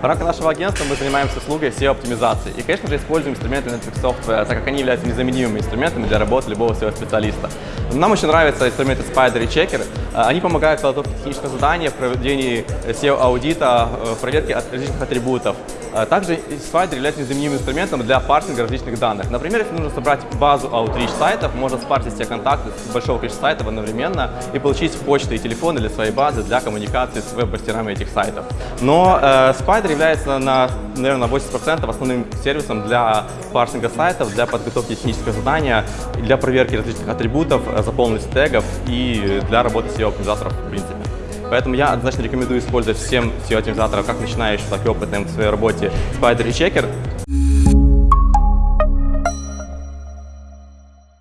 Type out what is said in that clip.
В рамках нашего агентства мы занимаемся услугой SEO-оптимизации. И, конечно же, используем инструменты Netflix Software, так как они являются незаменимыми инструментами для работы любого SEO-специалиста. Нам очень нравятся инструменты Spider и Checker. Они помогают в подготовке технического задания, в проведении SEO-аудита, в проверке различных атрибутов. Также Spider является незаменимым инструментом для парсинга различных данных. Например, если нужно собрать базу Outreach сайтов, можно спарсить все контакты с большого количества сайтов одновременно и получить почты и телефоны для своей базы для коммуникации с веб-мастерами этих сайтов. Но э, Spider является на, наверное, 80% основным сервисом для парсинга сайтов, для подготовки технического задания, для проверки различных атрибутов, заполненности тегов и для работы SEO-оптимизаторов в принципе. Поэтому я однозначно рекомендую использовать всем SEO-оптимизаторам, как начинающим, так и опытным в своей работе Spider и Checker.